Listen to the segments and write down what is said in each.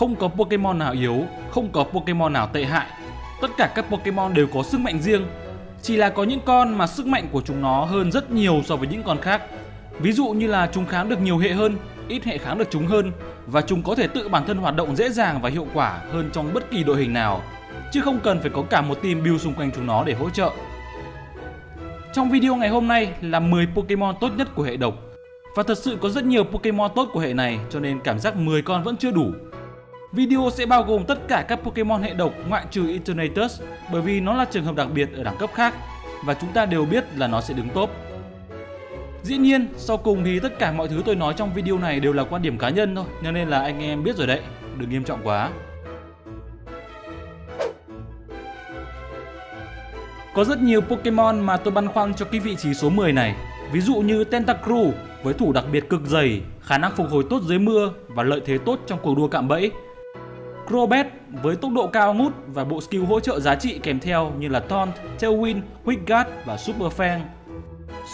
không có Pokemon nào yếu, không có Pokemon nào tệ hại. Tất cả các Pokemon đều có sức mạnh riêng. Chỉ là có những con mà sức mạnh của chúng nó hơn rất nhiều so với những con khác. Ví dụ như là chúng kháng được nhiều hệ hơn, ít hệ kháng được chúng hơn và chúng có thể tự bản thân hoạt động dễ dàng và hiệu quả hơn trong bất kỳ đội hình nào, chứ không cần phải có cả một team build xung quanh chúng nó để hỗ trợ. Trong video ngày hôm nay là 10 Pokemon tốt nhất của hệ độc và thật sự có rất nhiều Pokemon tốt của hệ này cho nên cảm giác 10 con vẫn chưa đủ. Video sẽ bao gồm tất cả các Pokemon hệ độc ngoại trừ Eternatus bởi vì nó là trường hợp đặc biệt ở đẳng cấp khác và chúng ta đều biết là nó sẽ đứng top. Dĩ nhiên, sau cùng thì tất cả mọi thứ tôi nói trong video này đều là quan điểm cá nhân thôi, cho nên là anh em biết rồi đấy, đừng nghiêm trọng quá. Có rất nhiều Pokemon mà tôi băn khoăn cho cái vị trí số 10 này. Ví dụ như Tentacruel với thủ đặc biệt cực dày, khả năng phục hồi tốt dưới mưa và lợi thế tốt trong cuộc đua cạm bẫy. Crobat với tốc độ cao ngút và bộ skill hỗ trợ giá trị kèm theo như là Taunt, Tailwind, Quick Guard và Super Fang.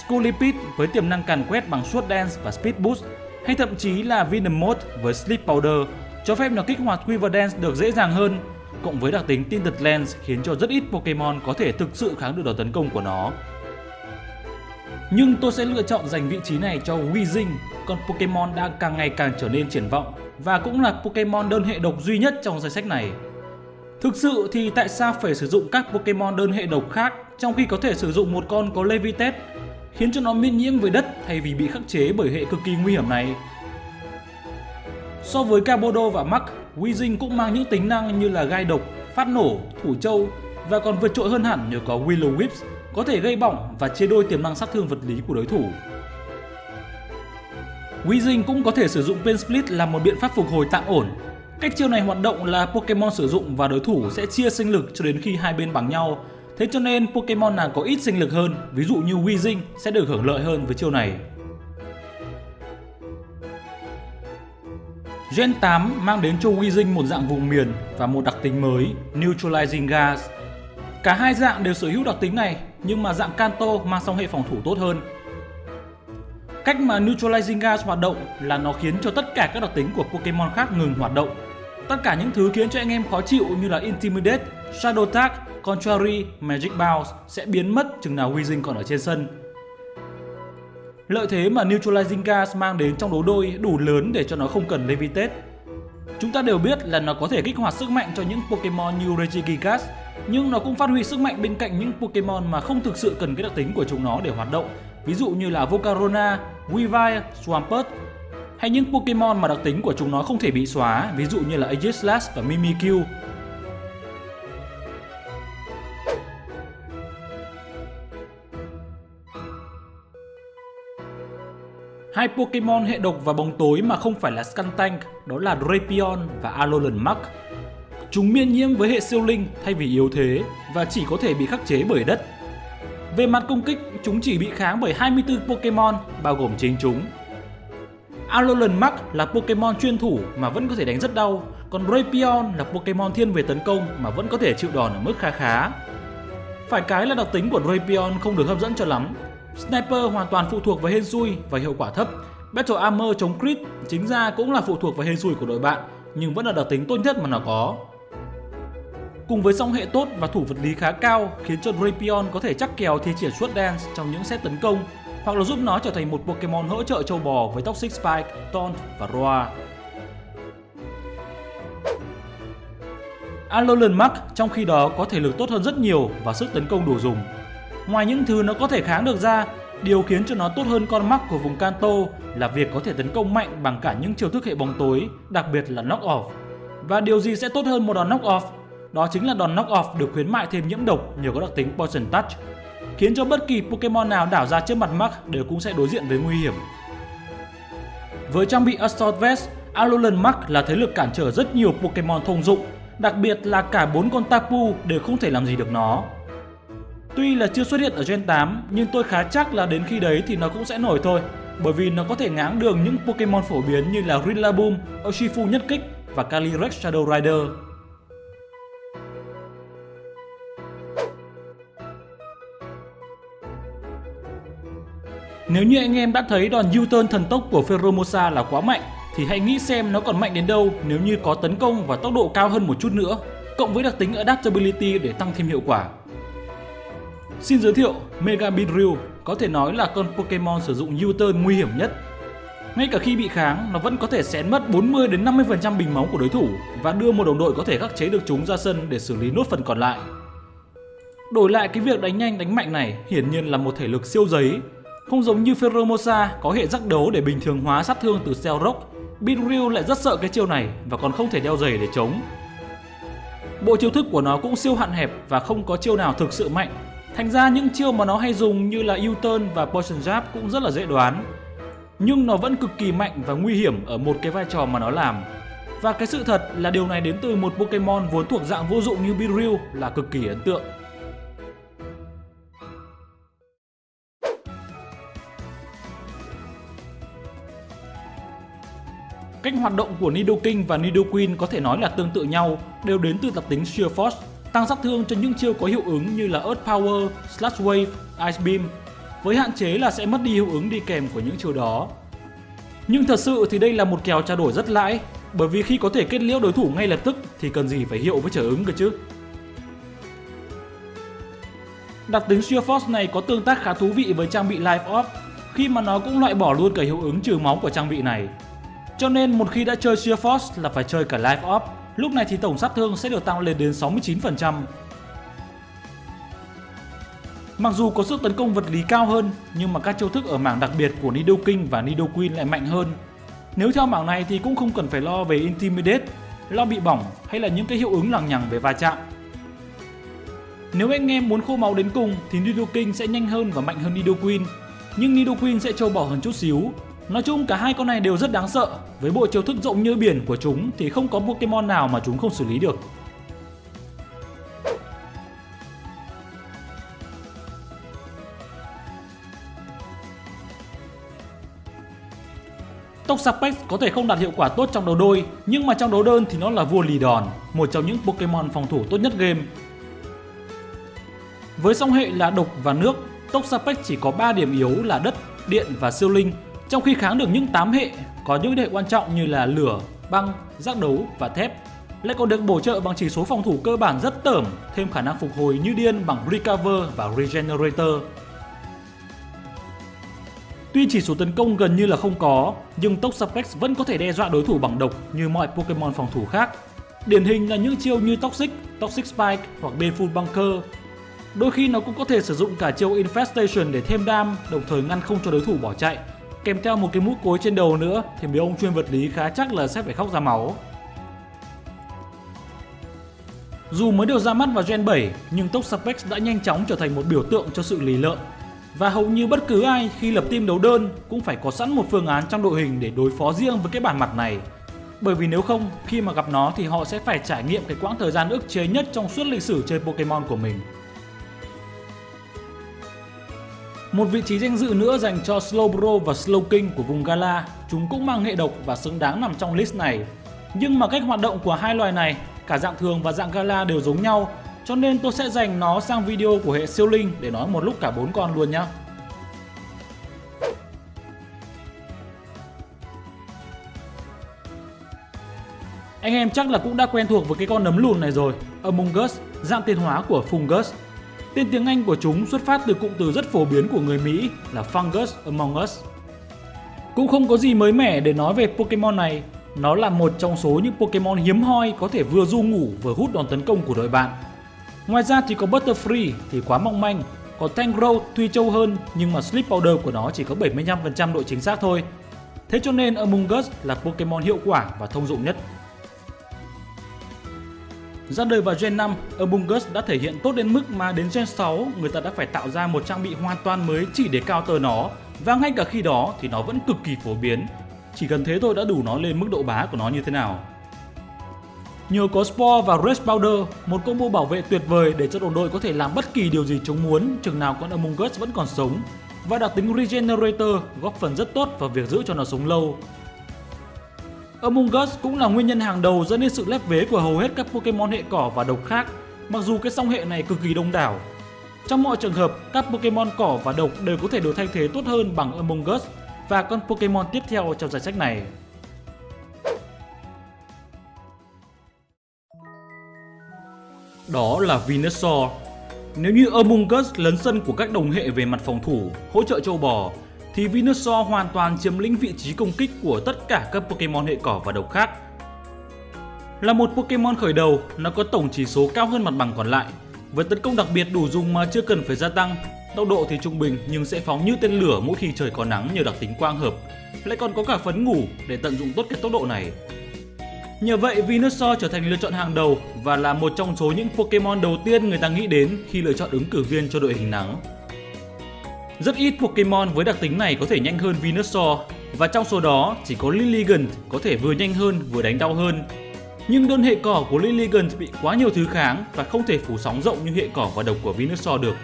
Scolipede với tiềm năng càn quét bằng Sword Dance và Speed Boost hay thậm chí là Venom Mode với Sleep Powder cho phép nó kích hoạt Quiver Dance được dễ dàng hơn cộng với đặc tính Tinted Lens khiến cho rất ít Pokemon có thể thực sự kháng được đòn tấn công của nó. Nhưng tôi sẽ lựa chọn dành vị trí này cho Weezing, con Pokemon đang càng ngày càng trở nên triển vọng và cũng là Pokemon đơn hệ độc duy nhất trong danh sách này. Thực sự thì tại sao phải sử dụng các Pokemon đơn hệ độc khác trong khi có thể sử dụng một con có Levitate khiến cho nó miễn nhiễm với đất thay vì bị khắc chế bởi hệ cực kỳ nguy hiểm này. So với Cabodo và Mach, Weezing cũng mang những tính năng như là gai độc, phát nổ, thủ châu và còn vượt trội hơn hẳn nhờ có Willow Whips có thể gây bỏng và chia đôi tiềm năng sát thương vật lý của đối thủ. Weezing cũng có thể sử dụng Pain Split làm một biện pháp phục hồi tạm ổn. Cách chiêu này hoạt động là Pokemon sử dụng và đối thủ sẽ chia sinh lực cho đến khi hai bên bằng nhau Thế cho nên Pokemon nào có ít sinh lực hơn, ví dụ như Weezing sẽ được hưởng lợi hơn với chiêu này. Gen 8 mang đến cho Weezing một dạng vùng miền và một đặc tính mới, Neutralizing Gas. Cả hai dạng đều sở hữu đặc tính này, nhưng mà dạng Kanto mang song hệ phòng thủ tốt hơn. Cách mà Neutralizing Gas hoạt động là nó khiến cho tất cả các đặc tính của Pokemon khác ngừng hoạt động. Tất cả những thứ khiến cho anh em khó chịu như là Intimidate, Shadow Tag Contrary, Magic Bounce sẽ biến mất chừng nào Weezing còn ở trên sân. Lợi thế mà Neutralizing Gas mang đến trong đấu đôi đủ lớn để cho nó không cần Levitate. Chúng ta đều biết là nó có thể kích hoạt sức mạnh cho những Pokemon như Regigigas, nhưng nó cũng phát huy sức mạnh bên cạnh những Pokemon mà không thực sự cần cái đặc tính của chúng nó để hoạt động, ví dụ như là Volcarona, Weavile, Swampert, hay những Pokemon mà đặc tính của chúng nó không thể bị xóa, ví dụ như là Aegislash và Mimikyu Hai Pokemon hệ độc và bóng tối mà không phải là Skuntank đó là Drapion và Alolan Mark. Chúng miễn nhiễm với hệ siêu linh thay vì yếu thế và chỉ có thể bị khắc chế bởi đất. Về mặt công kích, chúng chỉ bị kháng bởi 24 Pokemon bao gồm chính chúng. Alolan Muk là Pokemon chuyên thủ mà vẫn có thể đánh rất đau, còn Raypion là Pokemon thiên về tấn công mà vẫn có thể chịu đòn ở mức khá khá. Phải cái là đặc tính của Raypion không được hấp dẫn cho lắm Sniper hoàn toàn phụ thuộc vào hên xui và hiệu quả thấp. Battle Armor chống crit chính ra cũng là phụ thuộc vào hên xui của đội bạn, nhưng vẫn là đặc tính tốt nhất mà nó có. Cùng với song hệ tốt và thủ vật lý khá cao khiến cho Drapion có thể chắc kèo thi triển suốt dance trong những set tấn công hoặc là giúp nó trở thành một Pokemon hỗ trợ châu bò với Toxic Spike, Taunt và Roar. Alolan Mark trong khi đó có thể lực tốt hơn rất nhiều và sức tấn công đủ dùng. Ngoài những thứ nó có thể kháng được ra, điều khiến cho nó tốt hơn con Mark của vùng Kanto là việc có thể tấn công mạnh bằng cả những chiêu thức hệ bóng tối, đặc biệt là knock off. Và điều gì sẽ tốt hơn một đòn knock off? Đó chính là đòn knock off được khuyến mại thêm nhiễm độc nhờ có đặc tính Poison Touch, khiến cho bất kỳ Pokemon nào đảo ra trước mặt Mach đều cũng sẽ đối diện với nguy hiểm. Với trang bị Assault Vest, Alolan Mach là thế lực cản trở rất nhiều Pokemon thông dụng, đặc biệt là cả bốn con Tapu đều không thể làm gì được nó. Tuy là chưa xuất hiện ở Gen 8 nhưng tôi khá chắc là đến khi đấy thì nó cũng sẽ nổi thôi bởi vì nó có thể ngáng đường những Pokemon phổ biến như là Rillaboom, Urshifu nhất kích và Calyrex Shadow Rider. Nếu như anh em đã thấy đòn U-turn thần tốc của Pheromosa là quá mạnh thì hãy nghĩ xem nó còn mạnh đến đâu nếu như có tấn công và tốc độ cao hơn một chút nữa, cộng với đặc tính Adaptability để tăng thêm hiệu quả. Xin giới thiệu, Mega Beedrill có thể nói là con Pokemon sử dụng U-turn nguy hiểm nhất. Ngay cả khi bị kháng, nó vẫn có thể xén mất 40 đến 50% bình máu của đối thủ và đưa một đồng đội có thể khắc chế được chúng ra sân để xử lý nốt phần còn lại. Đổi lại cái việc đánh nhanh đánh mạnh này hiển nhiên là một thể lực siêu giấy. Không giống như Ferromosa có hệ rắc đấu để bình thường hóa sát thương từ Cell Rock, Binryu lại rất sợ cái chiêu này và còn không thể đeo giày để chống. Bộ chiêu thức của nó cũng siêu hạn hẹp và không có chiêu nào thực sự mạnh. Thành ra những chiêu mà nó hay dùng như là U-turn và Poison Jab cũng rất là dễ đoán. Nhưng nó vẫn cực kỳ mạnh và nguy hiểm ở một cái vai trò mà nó làm. Và cái sự thật là điều này đến từ một Pokemon vốn thuộc dạng vô dụng như Beedrill là cực kỳ ấn tượng. Cách hoạt động của Nidoking và Nidoqueen có thể nói là tương tự nhau, đều đến từ đặc tính Sheer Force, tăng sát thương cho những chiêu có hiệu ứng như là Earth Power, Slash Wave, Ice Beam, với hạn chế là sẽ mất đi hiệu ứng đi kèm của những chiêu đó. Nhưng thật sự thì đây là một kèo trao đổi rất lãi, bởi vì khi có thể kết liễu đối thủ ngay lập tức thì cần gì phải hiệu với trở ứng cơ chứ. Đặc tính Sheer Force này có tương tác khá thú vị với trang bị Life Orb, khi mà nó cũng loại bỏ luôn cả hiệu ứng trừ máu của trang bị này. Cho nên một khi đã chơi Sheer Force là phải chơi cả Life Orb, lúc này thì tổng sát thương sẽ được tăng lên đến 69%. Mặc dù có sức tấn công vật lý cao hơn, nhưng mà các chiêu thức ở mảng đặc biệt của Nidoking và Nidoqueen lại mạnh hơn. Nếu theo mảng này thì cũng không cần phải lo về Intimidate, lo bị bỏng hay là những cái hiệu ứng lằng nhằng về va chạm. Nếu anh em muốn khô máu đến cùng thì Nidoking sẽ nhanh hơn và mạnh hơn Nidoqueen, nhưng Nidoqueen sẽ trâu bỏ hơn chút xíu Nói chung cả hai con này đều rất đáng sợ, với bộ chiêu thức rộng như biển của chúng thì không có Pokemon nào mà chúng không xử lý được. Toxapex có thể không đạt hiệu quả tốt trong đấu đôi, nhưng mà trong đấu đơn thì nó là vua lì đòn, một trong những Pokemon phòng thủ tốt nhất game. Với song hệ là độc và nước, Toxapex chỉ có 3 điểm yếu là đất, điện và siêu linh, trong khi kháng được những 8 hệ có những hệ quan trọng như là lửa, băng, giác đấu và thép lại còn được bổ trợ bằng chỉ số phòng thủ cơ bản rất tởm, thêm khả năng phục hồi như điên bằng Recover và Regenerator. Tuy chỉ số tấn công gần như là không có, nhưng tốc suplex vẫn có thể đe dọa đối thủ bằng độc như mọi Pokemon phòng thủ khác. Điển hình là những chiêu như Toxic, Toxic Spike hoặc Baneful Bunker. Đôi khi nó cũng có thể sử dụng cả chiêu Infestation để thêm đam, đồng thời ngăn không cho đối thủ bỏ chạy kèm theo một cái mũ cối trên đầu nữa thì mấy ông chuyên vật lý khá chắc là sẽ phải khóc ra máu. Dù mới được ra mắt vào Gen 7 nhưng Toxapex đã nhanh chóng trở thành một biểu tượng cho sự lì lợm và hầu như bất cứ ai khi lập team đấu đơn cũng phải có sẵn một phương án trong đội hình để đối phó riêng với cái bản mặt này. Bởi vì nếu không, khi mà gặp nó thì họ sẽ phải trải nghiệm cái quãng thời gian ức chế nhất trong suốt lịch sử chơi Pokemon của mình. Một vị trí danh dự nữa dành cho Slowbro và Slowking của vùng Gala, chúng cũng mang hệ độc và xứng đáng nằm trong list này. Nhưng mà cách hoạt động của hai loài này, cả dạng thường và dạng Gala đều giống nhau, cho nên tôi sẽ dành nó sang video của hệ siêu linh để nói một lúc cả bốn con luôn nhé. Anh em chắc là cũng đã quen thuộc với cái con nấm lùn này rồi, Among Us, dạng tiến hóa của Fungus Tên tiếng Anh của chúng xuất phát từ cụm từ rất phổ biến của người Mỹ là Fungus Among Us. Cũng không có gì mới mẻ để nói về Pokemon này, nó là một trong số những Pokemon hiếm hoi có thể vừa du ngủ vừa hút đòn tấn công của đội bạn. Ngoài ra thì có Butterfree thì quá mong manh, còn Tangrowth tuy trâu hơn nhưng mà Sleep Powder của nó chỉ có 75% độ chính xác thôi. Thế cho nên Among Us là Pokemon hiệu quả và thông dụng nhất. Ra đời vào Gen 5, Among đã thể hiện tốt đến mức mà đến Gen 6 người ta đã phải tạo ra một trang bị hoàn toàn mới chỉ để counter nó và ngay cả khi đó thì nó vẫn cực kỳ phổ biến. Chỉ cần thế thôi đã đủ nó lên mức độ bá của nó như thế nào. Nhờ có Spore và Red Powder, một combo bảo vệ tuyệt vời để cho đồng đội có thể làm bất kỳ điều gì chúng muốn chừng nào con Among Us vẫn còn sống và đặc tính Regenerator góp phần rất tốt vào việc giữ cho nó sống lâu Among Us cũng là nguyên nhân hàng đầu dẫn đến sự lép vế của hầu hết các Pokemon hệ cỏ và độc khác, mặc dù cái song hệ này cực kỳ đông đảo. Trong mọi trường hợp, các Pokemon cỏ và độc đều có thể được thay thế tốt hơn bằng Among Us và con Pokemon tiếp theo trong danh sách này. Đó là Venusaur. Nếu như Among Us lấn sân của các đồng hệ về mặt phòng thủ, hỗ trợ châu bò, thì Venusaur hoàn toàn chiếm lĩnh vị trí công kích của tất cả các Pokemon hệ cỏ và độc khác. Là một Pokemon khởi đầu, nó có tổng chỉ số cao hơn mặt bằng còn lại. Với tấn công đặc biệt đủ dùng mà chưa cần phải gia tăng, tốc độ thì trung bình nhưng sẽ phóng như tên lửa mỗi khi trời có nắng nhờ đặc tính quang hợp. Lại còn có cả phấn ngủ để tận dụng tốt cái tốc độ này. Nhờ vậy, Venusaur trở thành lựa chọn hàng đầu và là một trong số những Pokemon đầu tiên người ta nghĩ đến khi lựa chọn ứng cử viên cho đội hình nắng. Rất ít Pokemon với đặc tính này có thể nhanh hơn Venusaur và trong số đó chỉ có Lilligant có thể vừa nhanh hơn vừa đánh đau hơn. Nhưng đơn hệ cỏ của Lilligant bị quá nhiều thứ kháng và không thể phủ sóng rộng như hệ cỏ và độc của Venusaur được.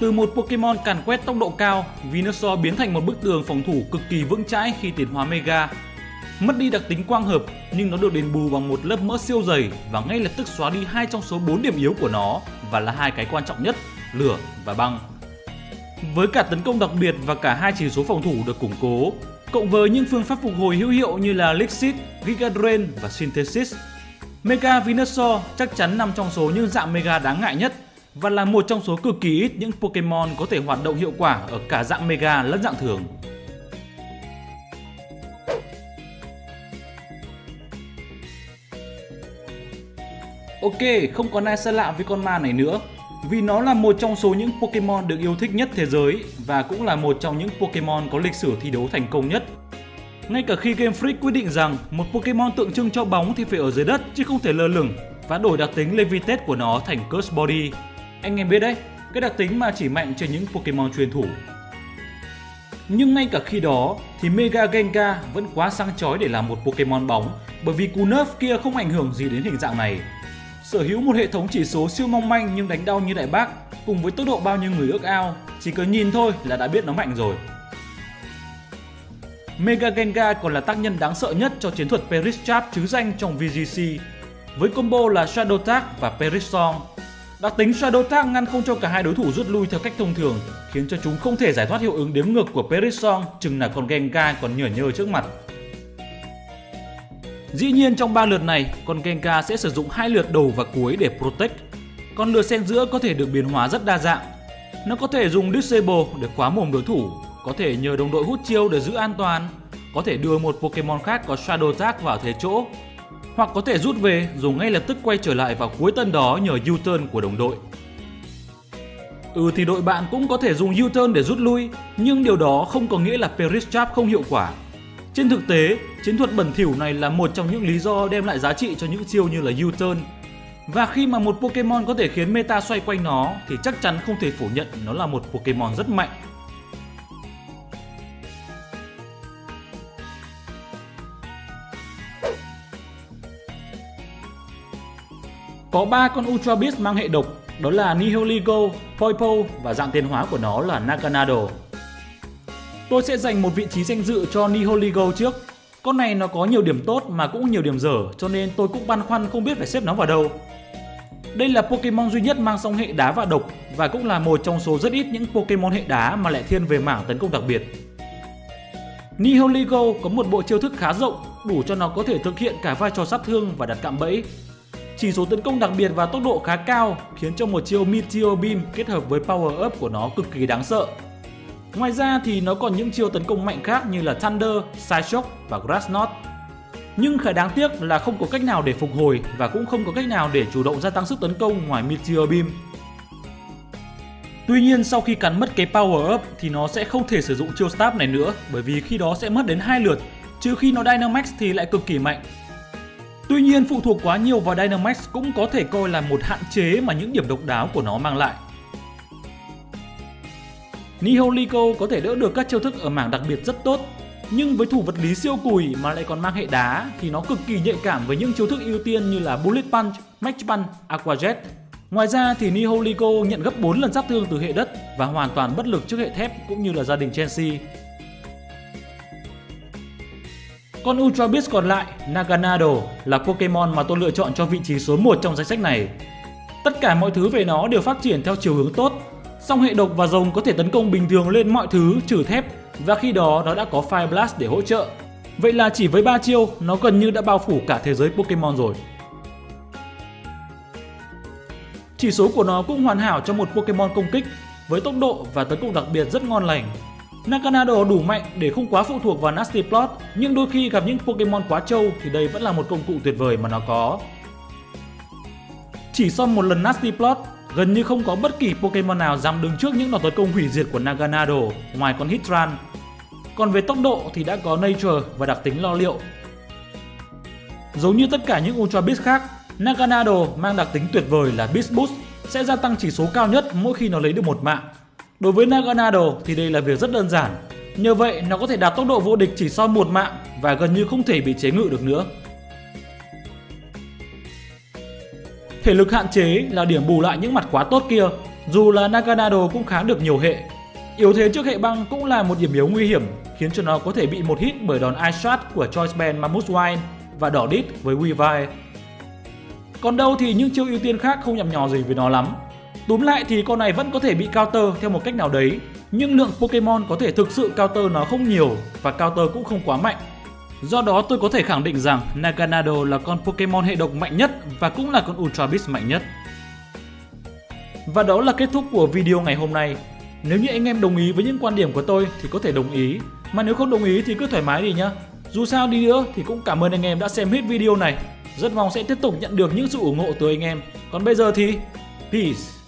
Từ một Pokemon càn quét tốc độ cao, Venusaur biến thành một bức tường phòng thủ cực kỳ vững chãi khi tiến hóa Mega. Mất đi đặc tính quang hợp nhưng nó được đền bù bằng một lớp mỡ siêu dày và ngay lập tức xóa đi hai trong số 4 điểm yếu của nó và là hai cái quan trọng nhất lửa và băng. Với cả tấn công đặc biệt và cả hai chỉ số phòng thủ được củng cố, cộng với những phương pháp phục hồi hữu hiệu như là Lixit, Giga Drain và Synthesis, Mega Venusaur chắc chắn nằm trong số những dạng Mega đáng ngại nhất và là một trong số cực kỳ ít những Pokemon có thể hoạt động hiệu quả ở cả dạng Mega lẫn dạng thường. Ok, không còn ai xa lạ với con ma này nữa vì nó là một trong số những Pokemon được yêu thích nhất thế giới và cũng là một trong những Pokemon có lịch sử thi đấu thành công nhất. Ngay cả khi Game Freak quyết định rằng một Pokemon tượng trưng cho bóng thì phải ở dưới đất chứ không thể lơ lửng và đổi đặc tính Levitate của nó thành Curse Body. Anh em biết đấy, cái đặc tính mà chỉ mạnh trên những Pokemon truyền thủ. Nhưng ngay cả khi đó thì Mega Gengar vẫn quá sang chói để làm một Pokemon bóng bởi vì cú nerf kia không ảnh hưởng gì đến hình dạng này Sở hữu một hệ thống chỉ số siêu mong manh nhưng đánh đau như đại bác cùng với tốc độ bao nhiêu người ước ao, chỉ cần nhìn thôi là đã biết nó mạnh rồi. Mega Gengar còn là tác nhân đáng sợ nhất cho chiến thuật Perish Trap chứ danh trong VGC với combo là Shadow Tag và Perish Song. Đặc tính Shadow Tag ngăn không cho cả hai đối thủ rút lui theo cách thông thường, khiến cho chúng không thể giải thoát hiệu ứng đếm ngược của Perish Song chừng là con Gengar còn nhở nhơ trước mặt. Dĩ nhiên trong 3 lượt này, con Genka sẽ sử dụng hai lượt đầu và cuối để protect. Còn lượt xen giữa có thể được biến hóa rất đa dạng. Nó có thể dùng Disable để khóa mồm đối thủ, có thể nhờ đồng đội hút chiêu để giữ an toàn, có thể đưa một Pokemon khác có Shadow Tag vào thế chỗ, hoặc có thể rút về dùng ngay lập tức quay trở lại vào cuối tân đó nhờ U-turn của đồng đội. Ừ thì đội bạn cũng có thể dùng U-turn để rút lui, nhưng điều đó không có nghĩa là Perish Trap không hiệu quả trên thực tế, chiến thuật bẩn thỉu này là một trong những lý do đem lại giá trị cho những chiêu như là U-turn. Và khi mà một Pokemon có thể khiến meta xoay quanh nó thì chắc chắn không thể phủ nhận nó là một Pokemon rất mạnh. Có 3 con Ultra Beast mang hệ độc, đó là Nihiligo, Poipo và dạng tiến hóa của nó là Naganado. Tôi sẽ dành một vị trí danh dự cho Niholigo trước. Con này nó có nhiều điểm tốt mà cũng nhiều điểm dở cho nên tôi cũng băn khoăn không biết phải xếp nó vào đâu. Đây là Pokemon duy nhất mang song hệ đá và độc và cũng là một trong số rất ít những Pokemon hệ đá mà lại thiên về mảng tấn công đặc biệt. Niholigo có một bộ chiêu thức khá rộng, đủ cho nó có thể thực hiện cả vai trò sát thương và đặt cạm bẫy. Chỉ số tấn công đặc biệt và tốc độ khá cao khiến cho một chiêu Meteor Beam kết hợp với Power Up của nó cực kỳ đáng sợ Ngoài ra thì nó còn những chiêu tấn công mạnh khác như là Thunder, Side Shock và Grass Knot. Nhưng khá đáng tiếc là không có cách nào để phục hồi và cũng không có cách nào để chủ động gia tăng sức tấn công ngoài Meteor Beam. Tuy nhiên sau khi cắn mất cái Power Up thì nó sẽ không thể sử dụng chiêu Stab này nữa bởi vì khi đó sẽ mất đến hai lượt, trừ khi nó Dynamax thì lại cực kỳ mạnh. Tuy nhiên phụ thuộc quá nhiều vào Dynamax cũng có thể coi là một hạn chế mà những điểm độc đáo của nó mang lại. Niholico có thể đỡ được các chiêu thức ở mảng đặc biệt rất tốt, nhưng với thủ vật lý siêu cùi mà lại còn mang hệ đá thì nó cực kỳ nhạy cảm với những chiêu thức ưu tiên như là Bullet Punch, Match Punch, Aqua Jet. Ngoài ra thì Niholico nhận gấp 4 lần sát thương từ hệ đất và hoàn toàn bất lực trước hệ thép cũng như là gia đình Chelsea. Con Ultra Beast còn lại, Naganado, là Pokemon mà tôi lựa chọn cho vị trí số 1 trong danh sách này. Tất cả mọi thứ về nó đều phát triển theo chiều hướng tốt Song hệ độc và rồng có thể tấn công bình thường lên mọi thứ trừ thép và khi đó nó đã có Fire Blast để hỗ trợ. Vậy là chỉ với 3 chiêu, nó gần như đã bao phủ cả thế giới Pokemon rồi. Chỉ số của nó cũng hoàn hảo cho một Pokemon công kích với tốc độ và tấn công đặc biệt rất ngon lành. Naganado đủ mạnh để không quá phụ thuộc vào Nasty Plot, nhưng đôi khi gặp những Pokemon quá trâu thì đây vẫn là một công cụ tuyệt vời mà nó có. Chỉ sau một lần Nasty Plot, gần như không có bất kỳ Pokemon nào dám đứng trước những đòn tấn công hủy diệt của Naganado ngoài con Hitran. Còn về tốc độ thì đã có Nature và đặc tính lo liệu. Giống như tất cả những Ultra Beast khác, Naganado mang đặc tính tuyệt vời là Beast Boost sẽ gia tăng chỉ số cao nhất mỗi khi nó lấy được một mạng. Đối với Naganado thì đây là việc rất đơn giản. Nhờ vậy nó có thể đạt tốc độ vô địch chỉ sau một mạng và gần như không thể bị chế ngự được nữa. Thể lực hạn chế là điểm bù lại những mặt quá tốt kia, dù là Naganado cũng khá được nhiều hệ. Yếu thế trước hệ băng cũng là một điểm yếu nguy hiểm, khiến cho nó có thể bị một hit bởi đòn Ice Shot của Choice Band Mammoth Wine và đỏ đít với Weavile. Còn đâu thì những chiêu ưu tiên khác không nhằm nhò gì với nó lắm. Túm lại thì con này vẫn có thể bị counter theo một cách nào đấy, nhưng lượng Pokemon có thể thực sự counter nó không nhiều và counter cũng không quá mạnh. Do đó tôi có thể khẳng định rằng Naganado là con Pokemon hệ độc mạnh nhất và cũng là con Ultra Beast mạnh nhất. Và đó là kết thúc của video ngày hôm nay. Nếu như anh em đồng ý với những quan điểm của tôi thì có thể đồng ý, mà nếu không đồng ý thì cứ thoải mái đi nhá. Dù sao đi nữa thì cũng cảm ơn anh em đã xem hết video này. Rất mong sẽ tiếp tục nhận được những sự ủng hộ từ anh em. Còn bây giờ thì Peace!